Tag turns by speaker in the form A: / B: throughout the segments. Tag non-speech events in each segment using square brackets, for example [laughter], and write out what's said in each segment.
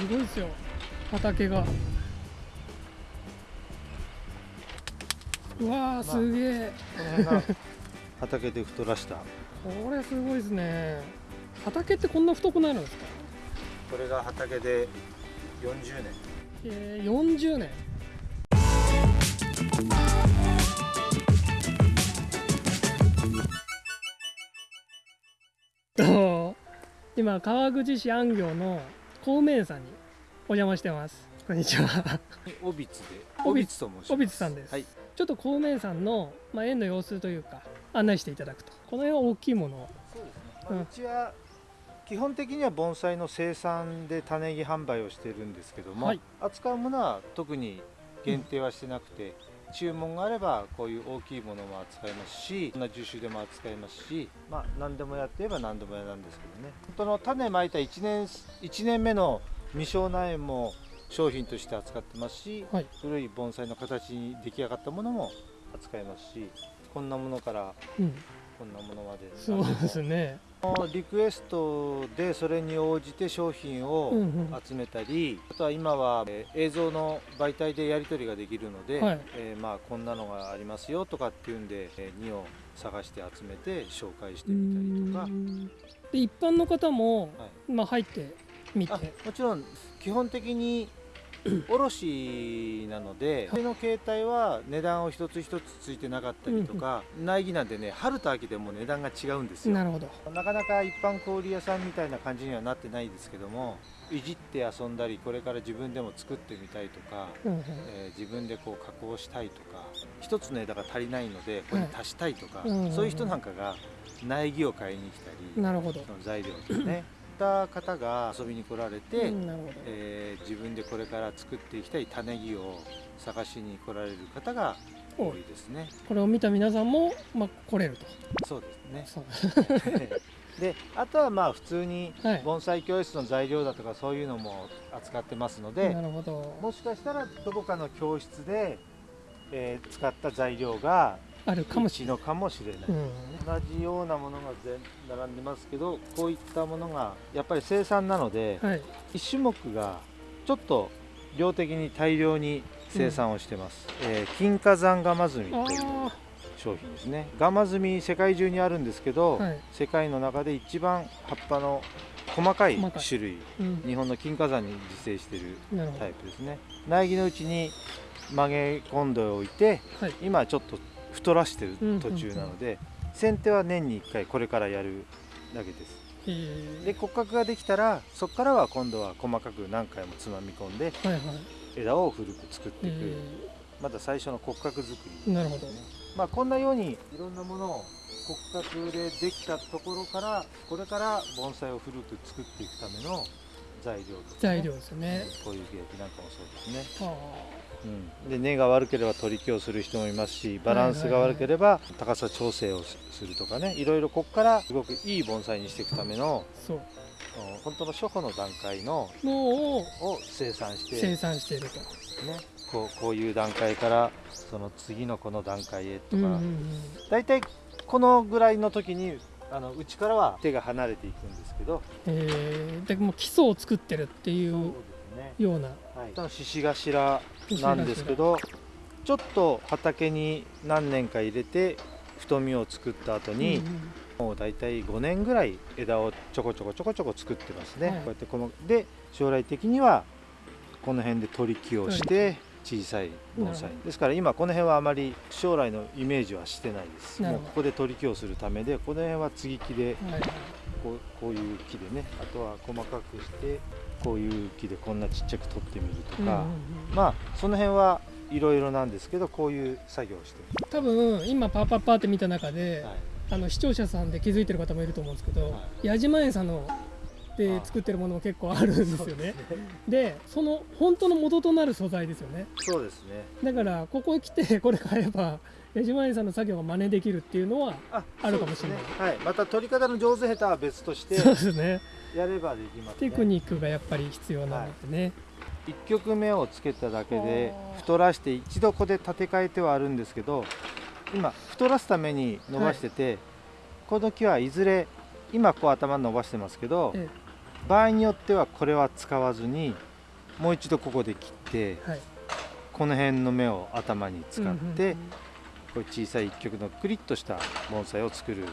A: すごいですよ。畑が。うわーすげえ。
B: この辺が畑で太らした。[laughs]
A: これすごいですね。畑ってこんな太くなるんですか？
B: これが畑で40年。
A: えー、40年。と [laughs] 今川口市安行の孔明さんにお邪魔してます。こんにちは。
B: オビツで。
A: オビツ
B: ツと申します。
A: オビツさんです。
B: はい。
A: ちょっと孔明さんの、まあ、園の様子というか案内していただくと。この辺は大きいものを。
B: そうですね、
A: うん。
B: まあ、うちは基本的には盆栽の生産で種木販売をしてるんですけども、
A: はい。
B: 扱うものは特に限定はしてなくて、注文があればこういう大きいものも扱いますしこんな樹種でも扱いますしまあ何でもやってれば何でもやなんですけどね。本当の種まいた1年1年目の未生苗も商品として扱ってますし、
A: はい。
B: 古い盆栽の形に出来上がったものも扱いますしこんなものから
A: うん。
B: こんなものまで。
A: そうですね
B: リクエストでそれに応じて商品を
A: うんうん。
B: 集めたり、あとは今はえー映像の媒体でやり取りができるので、
A: はい。
B: えーまあ、こんなのがありますよとかっていうんで、えー、2を探して集めて紹介してみたりとか。
A: で一般の方も、
B: はい。
A: まあ、入ってみて。
B: あもちろん基本的に卸なのでそれの携帯は値段を一つ一つついてなかったりとか、苗木なんでね春と秋でも値段が違うんですよ。
A: なるほど。
B: なかなか一般小売屋さんみたいな感じにはなってないですけどもいじって遊んだりこれから自分でも作ってみたいとか、
A: うんうん。
B: えー自分でこう加工したいとか一つの枝が足りないのでこれに足したいとか、
A: うんうんうん。
B: そういう人なんかが苗木を買いに来たり、
A: なるほど、
B: その材料とかねった方が遊びに来られて、えー自分でこれから作っていきたい種木を探しに来られる方が多いですね。
A: これを見た皆さんも、まあ、来れると。
B: そうですね。
A: そう。[laughs]
B: であとはまあ普通に
A: はい。
B: 盆栽教室の材料だとかそういうのも扱ってますので
A: なるほど。
B: もしかしたらどこかの教室で、えー使った材料が
A: あるかもしれ
B: うちのかもしれない、
A: ない、うん。
B: 同じようなものが全並んでますけどこういったものがやっぱり生産なので、
A: はい。
B: 一種目がちょっと量的に大量に生産をしてます、えー金華山ガマズミという
A: あ
B: 商品ですね。ガマズミ世界中にあるんですけど、
A: はい。
B: 世界の中で一番葉っぱの細かい種類。
A: うん。
B: 日本の金華山に自生しているタイプですね。苗木のうちに曲げ込んでおいて
A: はい。
B: 今ちょっと太らしてる途中なので、剪定は年に1回これからやるだけです。
A: えー。
B: で骨格ができたらそこからは今度は細かく何回もつまみ込んで
A: はいはい。
B: 枝を古く作っていく、
A: え
B: まだ最初の骨格作り。
A: ーなるほど
B: まあ、こんなようにいろんなものを骨格でできたところからこれから盆栽を古く作っていくための材料とかね、
A: 材料ですよね
B: こういう劇なんかもそうですね、で根が悪ければ取り木をする人もいますしバランスが悪ければ高さ調整をするとかねいろいろここからすごくいい盆栽にしていくための本当の初歩の段階の
A: のを
B: を生産して
A: 生産していると、
B: ね、こうこういう段階からその次のこの段階へとか、大体このぐらいの時にあのうちからは手が離れていくんですけど、
A: えー、でもう基礎を作ってるっていう
B: そうですね、
A: ような。
B: はい、頭なんですけどちょっと畑に何年か入れて太みを作った後に、
A: うんうん。
B: もう大体5年ぐらい枝をちょこちょこちょこちょこ作ってますね、
A: はい。
B: こうやってこので将来的にはこの辺で取り木をして小さい盆栽。ですから今この辺はあまり将来のイメージはしてないです。もうここで取り木をするためでこの辺は継ぎ木で
A: はいはい。
B: こうこういう木でね。あとは細かくしてこういう木でこんなちっちゃく取ってみるとか、まあその辺はいろいろなんですけどこういう作業をしてま
A: 多分今パーパーパーって見た中で、
B: す、はい。
A: あの視聴者さんで気づいてる方もいると思うんですけど、
B: は
A: 矢島園さんので
B: あ
A: 作ってるものも結構あるんですよね。でその本当の元となる素材ですよね。
B: そうですね。
A: だからここへ来てこれ買えば矢島園さんの作業が真似できるっていうのは
B: あ
A: あるかもしれない。
B: ね。はい、また取り方の上手下手は別として
A: そうですね
B: やればできますね。
A: テクニックがやっぱり必要なのでね、
B: 1曲目をつけただけで太らして一度ここで立て替えてはあるんですけど今太らすために伸ばしてて、この木はいずれ今こう頭伸ばしてますけど
A: え
B: 場合によってはこれは使わずにもう一度ここで切って
A: はい。
B: この辺の芽を頭に使って、こういう小さい一曲のクリッとした盆栽を作る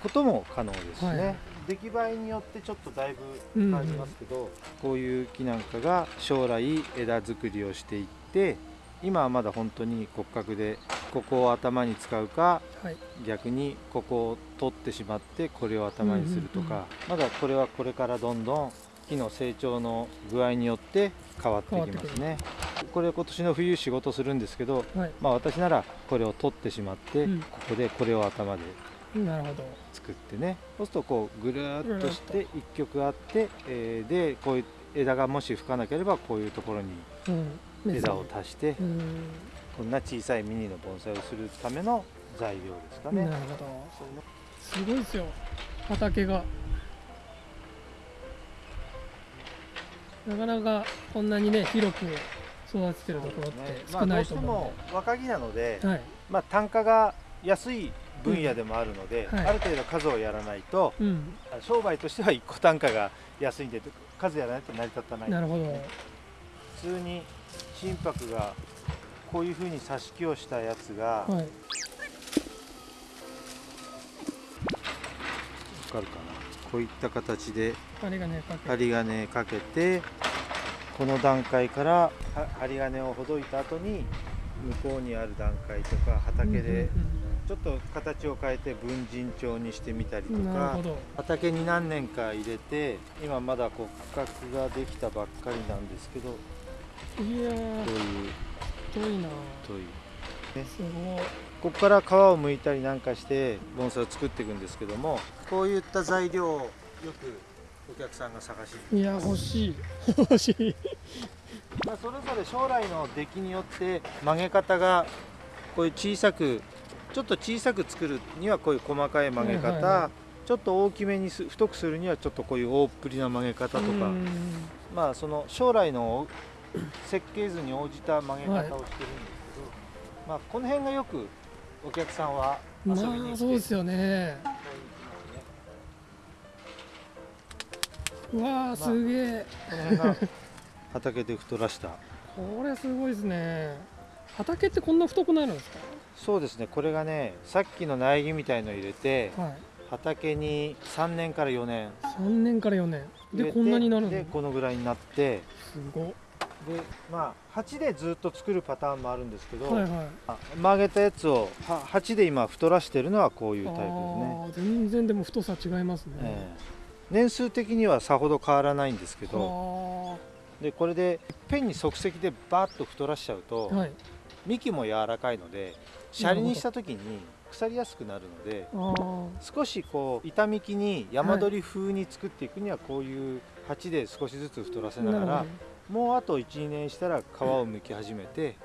B: ことも可能ですしね、
A: はい
B: 出来栄えによってちょっとだいぶ変わりますけど、こういう木なんかが将来枝作りをしていって今はまだ本当に骨格でここを頭に使うか
A: はい。
B: 逆にここを取ってしまってこれを頭にすると
A: うんうんうん
B: か、まだこれはこれからどんどん木の成長の具合によって変わってきますね。これ今年の冬仕事するんですけど
A: はい。
B: まあ私ならこれを取ってしまって、
A: うん。
B: ここでこれを頭で
A: なるほど。
B: 作ってね。そうするとこうぐるーっとし
A: ぐ
B: て一曲あって、えーでこういう枝がもし吹かなければこういうところに
A: うん。
B: 枝を足して
A: うん。
B: こんな小さいミニの盆栽をするための材料ですかね。
A: なるほど。すごいですよ。畑が。なかなかこんなにね広く育ててるところって少ないと思
B: まあ、どうしても若木なので、
A: はい。
B: まあ、単価が安い分野でもあるので、
A: うん。はい。
B: ある程度数をやらないと
A: うん。
B: 商売としては1個単価が安いんで数やらないと成り立たない。
A: なるほど。
B: 普通に心拍がこういうふうに挿し木をしたやつが、わ
A: はい。
B: かるかな？こういった形で針金かけて。この段階からは針金をほどいた後に向こうにある段階とか畑でちょっと形を変えて分陣帳にしてみたりとか畑に何年か入れて今まだ骨格ができたばっかりなんですけどこ
A: いやー
B: ういう。
A: 太いな
B: 太い。
A: すごい。
B: ここから皮を剥いたりなんかして盆栽を作っていくんですけどもこういった材料をよくお客さんが探しに。
A: いや欲しい。欲しい。[laughs]
B: まあ、それぞれ将来の出来によって曲げ方がこういう小さくちょっと小さく作るにはこういう細かい曲げ方、
A: はいはいは
B: ちょっと大きめにす太くするにはちょっとこういう大っぷりな曲げ方とか、
A: うん。
B: まあその将来の設計図に応じた曲げ方をしてるんですけど、まあこの辺がよくお客さんは遊びに来て、
A: まあそうですよね。うわーすげえ。
B: この辺が畑で太らした。[laughs]
A: これすごいですね。畑ってこんな太くなるんです
B: そうですね。これがねさっきの苗木みたいの入れて
A: かはい。
B: 畑に3年から4年。
A: 3年から4年。でこんなになるの？
B: ですこのぐらいになって。
A: ごっ。
B: でまあ鉢でずっと作るパターンもあるんですけど、
A: はいはい。
B: あ曲げたやつをは鉢で今太らしてるのはこういうタイプですね、
A: 全然でも太さ違いますね、
B: ええ。年数的にはさほど変わらないんですけど
A: は
B: でこれでいっぺんに即席でバーッと太らしちゃうと、
A: あはい。
B: 幹も柔らかいのでシャリにした時に腐りやすくなるので少しこう板幹に山取り風に作っていくにはこういう鉢で少しずつ太らせながらもうあと12年したら皮を剥き始めて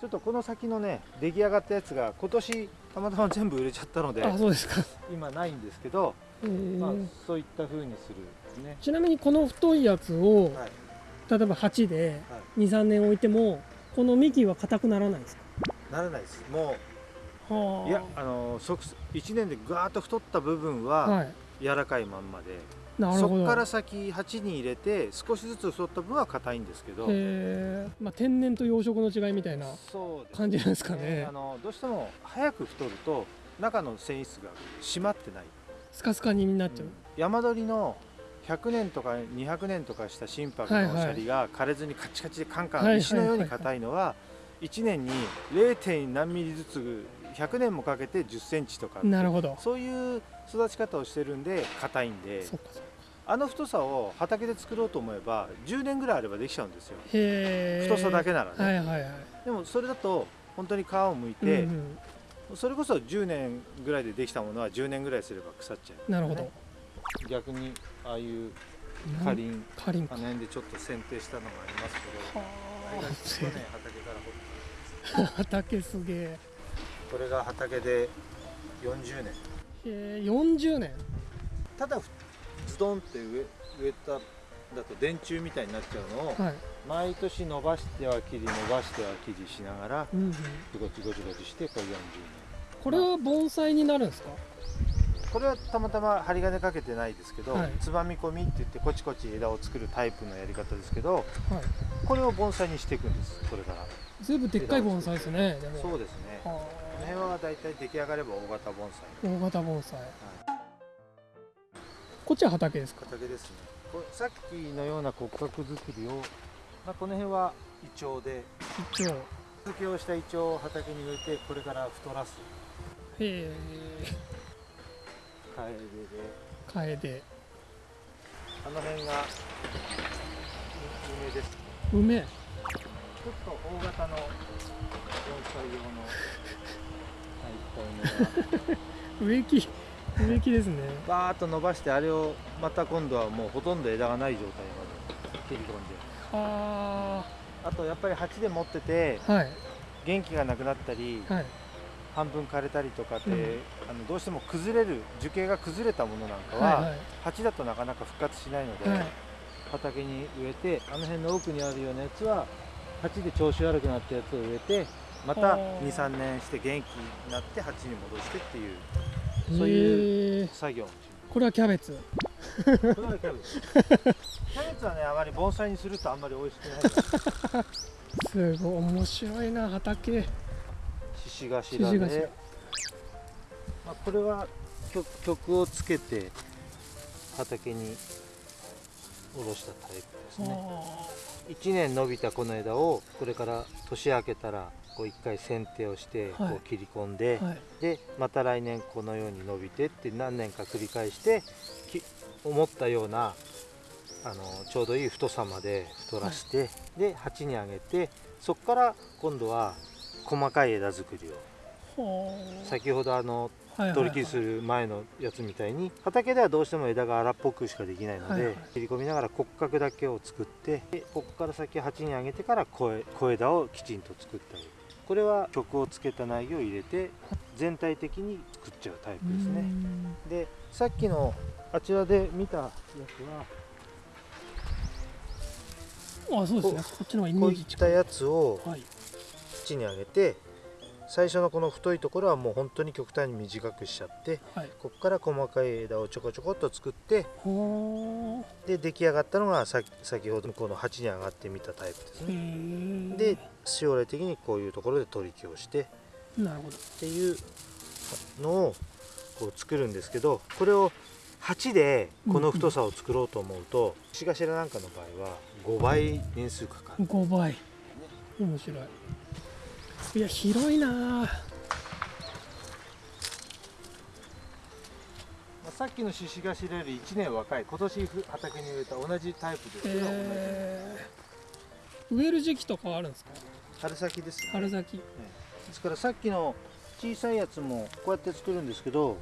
B: ちょっとこの先のね出来上がったやつが今年たまたま全部売れちゃったので
A: どあそうですか、
B: 今ないんですけど、
A: えー。
B: まあ、そういった風にする。んですね。
A: ちなみにこの太いやつを、
B: はい。
A: 例えば鉢で
B: はい。
A: 23年置いてもこの幹は硬くならないですか？
B: ならないです。も
A: はあ
B: う。いやあの即1年でガーッと太った部分は
A: はい。
B: 柔らかいまんまで、
A: なるほど。
B: そこから先鉢に入れて少しずつ太った分は硬いんですけど。
A: まあ、天然と養殖の違いみたいな感じなんですかね。
B: あのどうしても早く太ると中の繊維質が締まってない、
A: スカスカになっちゃう、
B: 山鳥の100年とか200年とかした心拍
A: はいはい。
B: のシャリが枯れずにカチカチでカンカ
A: はいはいはい
B: ン石のように硬いのは1年に 0. 何ミリずつ100年もかけて1 0センチとか
A: なるほど。
B: そういう育ち方をしてるんで硬いんであの太さを畑で作ろうと思えば10年ぐらいあればできちゃうんですよ。太さだけならね、
A: はいはいはい。
B: でもそれだと本当に皮をむい
A: うん
B: て、
A: うん。
B: それこそ10年ぐらいでできたものは10年ぐらいすれば腐っちゃう、
A: なるほど、
B: ね。逆にああいう
A: な
B: かりん
A: かりんか。
B: あの辺でちょっと剪定したのがありますけど。あ。れが去年畑
A: すげえ。
B: たこれが畑で40年。
A: へえ40年。
B: ただズドンって植え植えただと電柱みたいになっちゃうのを
A: はい、
B: 毎年伸ばしては切り伸ばしては切りしながら
A: うんうん、
B: ゴチゴチゴチしてこれ40年。
A: これは盆栽になるんですか？
B: これはたまたま針金かけてないですけど、
A: はい。
B: つまみ込みって言ってこちこち枝を作るタイプのやり方ですけど
A: はい。
B: これを盆栽にしていくんですこれから。
A: ずいぶんでっかい盆栽ですね
B: そうですね。こ
A: は
B: の辺はだいたい出来上がれば大型盆栽。
A: あ大型盆栽。
B: はい。
A: こっちは畑ですか？
B: 畑ですね。これさっきのような骨格作りを、まあ、この辺はイチョウで。
A: 一応
B: 続きをしたイチョウを畑に植えてこれから太らす。
A: へえ
B: カエデあの辺が梅です。
A: 梅
B: ちょっと大型の [laughs]
A: 植木植木ですね。
B: バーッと伸ばしてあれをまた今度はもうほとんど枝がない状態まで。切り込んで。
A: あ
B: あとやっぱり鉢で持ってて
A: あはい。
B: 元気がなくなったり
A: はい
B: 半分枯れたりとかって、
A: うん。
B: あのどうしても崩れる樹形が崩れたものなんかは、
A: はい
B: 鉢だとなかなか復活しないので、
A: はい。
B: 畑に植えてあの辺の奥にあるようなやつは鉢で調子悪くなったやつを植えてまた
A: あー。
B: 23年して元気になって鉢に戻してっていうそう
A: へ
B: いう
A: え
B: 作業
A: これはキャベツ。
B: キャベツはねあまり盆栽にするとあんまり美味しくない。[laughs]
A: すごい面白いな畑
B: 獅子頭
A: 獅子頭
B: で、まあ、これは曲曲をつけて畑に下ろしたタイプですね。
A: あ
B: 1年伸びたこの枝をこれから年明けたらこう1回剪定をしてこ
A: はい。う
B: 切り込んで、
A: ーはい。
B: でまた来年このように伸びてって何年か繰り返してき思ったようなあのちょうどいい太さまで太らして、で鉢に上げてそこから今度は細かい枝作りを。
A: はあ
B: 先ほどあの取り切りする前のやつみたいに畑ではどうしても枝が荒っぽくしかできないので、切り込みながら骨格だけを作ってでここから先鉢に上げてから小枝をきちんと作ってあげる。これは曲をつけた苗木を入れて全体的に作っちゃうタイプですね。でさっきのあちらで見たやつは
A: あそうですね。こっちの方がイメ
B: こういっ
A: ージ近い
B: たやつを
A: はい
B: 土に上げて最初のこの太いところはもう本当に極端に短くしちゃって
A: はい。
B: ここから細かい枝をちょこちょこっと作って
A: は
B: で出来上がったのがさ先ほどのこの鉢に上がってみたタイプですね。
A: え
B: で将来的にこういうところで取り木をしてっ
A: なるほど。
B: ていうのをこう作るんですけどこれを鉢でこの太さを作ろうと思うと獅子頭なんかの場合は5倍年数かかる。
A: 5倍。面白いいや広いな
B: さっきの獅子頭より1年若い。今年ふ畑に植えた。同じタイプですけど、
A: えー、植える時期とかはあるんですか？
B: 春先ですね。
A: 春先。
B: ですからさっきの小さいやつもこうやって作るんですけど、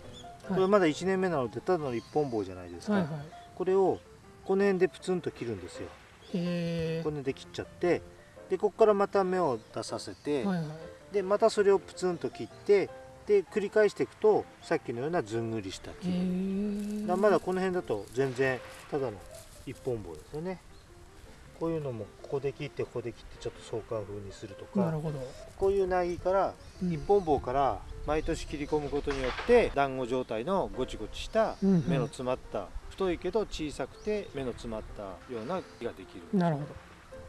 B: こ
A: はい。
B: れまだ1年目なのでただの一本棒じゃないですか、
A: はいはい。
B: これをこの辺でプツンと切るんですよ。この辺で切っちゃってでここからまた芽を出させて、
A: はいはい。
B: でまたそれをプツンと切ってで繰り返していくとさっきのようなずんぐりした木、だまだこの辺だと全然ただの一本棒ですよね。こういうのもここで切ってここで切ってちょっと相関風にするとか
A: なるほど、
B: こういう苗木から
A: うん。
B: 一本棒から毎年切り込むことによって団子状態のごちごちした
A: うんうん。
B: 芽の詰まった太いけど小さくて芽の詰まったような木ができる。
A: なるほど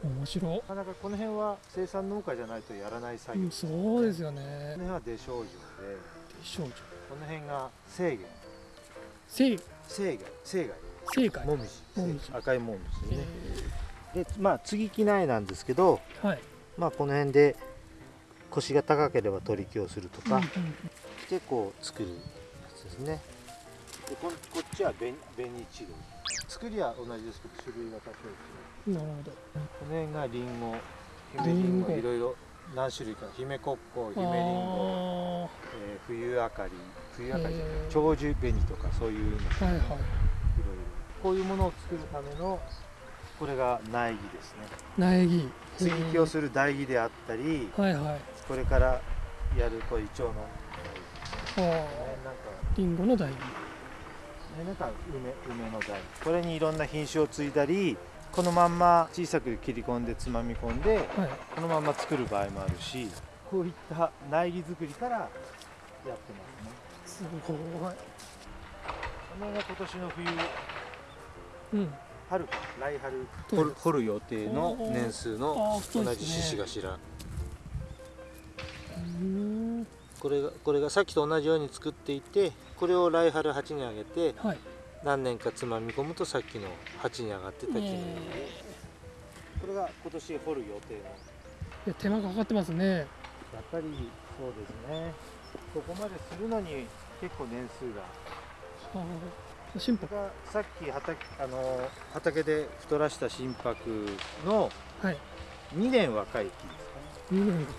A: 面白
B: なかなかこの辺は生産農家じゃないとやらない作業、
A: うんそうですよね。
B: この辺は出生樹で。
A: 少女
B: この辺が生源。
A: 正
B: 生涯生涯。
A: 正解
B: もみじ。
A: もみじ。
B: 赤いもみじね。
A: え
B: でまあ継ぎ木苗なんですけど
A: ーはい。
B: まあこの辺で腰が高ければ取り木をするとか、
A: うんうん
B: でこう作るやつですね。でここっちは紅紅一類作りは同じですけど種類が多少違う
A: なるほど。
B: この辺がリンゴ姫
A: リンゴ
B: いろいろ何種類か。姫コッコ姫リンゴ、
A: あ
B: えー冬あかり冬あかりじゃない長寿紅とかそういうの。いろい
A: ーはい。はい
B: ろ。こういうものを作るためのこれが苗木ですね。
A: 苗木。
B: 接ぎ木をする台木であったり
A: はいはい。
B: これからやるこうイチョウの
A: あ
B: ねなんか。
A: リンゴの苗木。
B: ねなんか梅梅の台これにいろんな品種を継いだりこのまんま小さく切り込んでつまみ込んで
A: はい。
B: このまま作る場合もあるしこういった苗木作りからやってますね。
A: すごい。
B: このが今年の冬
A: うん。
B: 春か来春掘る予定の年数の同じ獅子頭。これがこれがさっきと同じように作っていてこれを来春鉢にあげて
A: はい
B: 何年かつまみ込むとさっきの鉢に上がってた木になる
A: え。
B: これが今年掘る予定の。
A: ーいや手間がかかってますね。
B: やっぱりそうですね。ここまでするのに結構年数が。
A: はあ心拍。
B: がさっき畑あの畑で太らした心拍の
A: はい。
B: 2年若い木ですかね。
A: 2年が